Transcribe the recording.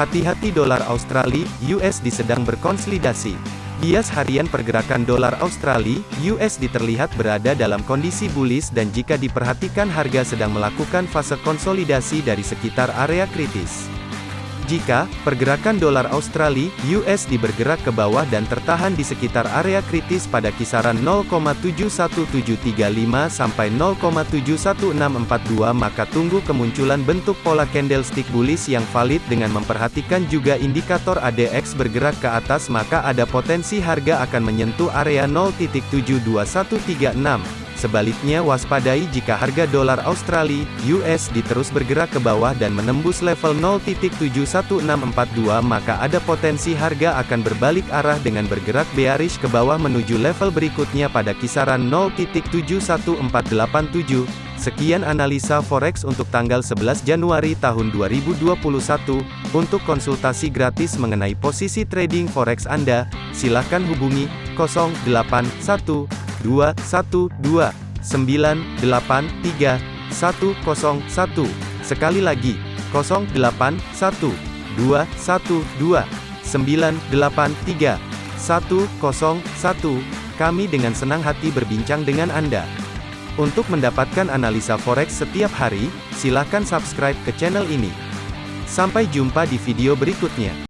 Hati-hati dolar Australia, USD sedang berkonsolidasi. Bias harian pergerakan dolar Australia, USD terlihat berada dalam kondisi bullish dan jika diperhatikan harga sedang melakukan fase konsolidasi dari sekitar area kritis. Jika pergerakan dolar Australia USD bergerak ke bawah dan tertahan di sekitar area kritis pada kisaran 0,71735 sampai 0,71642 maka tunggu kemunculan bentuk pola candlestick bullish yang valid dengan memperhatikan juga indikator ADX bergerak ke atas maka ada potensi harga akan menyentuh area 0.72136 Sebaliknya waspadai jika harga dolar Australia, USD terus bergerak ke bawah dan menembus level 0.71642 maka ada potensi harga akan berbalik arah dengan bergerak bearish ke bawah menuju level berikutnya pada kisaran 0.71487. Sekian analisa forex untuk tanggal 11 Januari tahun 2021. Untuk konsultasi gratis mengenai posisi trading forex Anda, silakan hubungi 081 dua satu dua sembilan delapan tiga satu kosong satu sekali lagi kosong delapan satu dua satu dua sembilan delapan tiga satu kosong satu kami dengan senang hati berbincang dengan Anda. Untuk mendapatkan analisa forex setiap hari, silakan subscribe ke channel ini. Sampai jumpa di video berikutnya.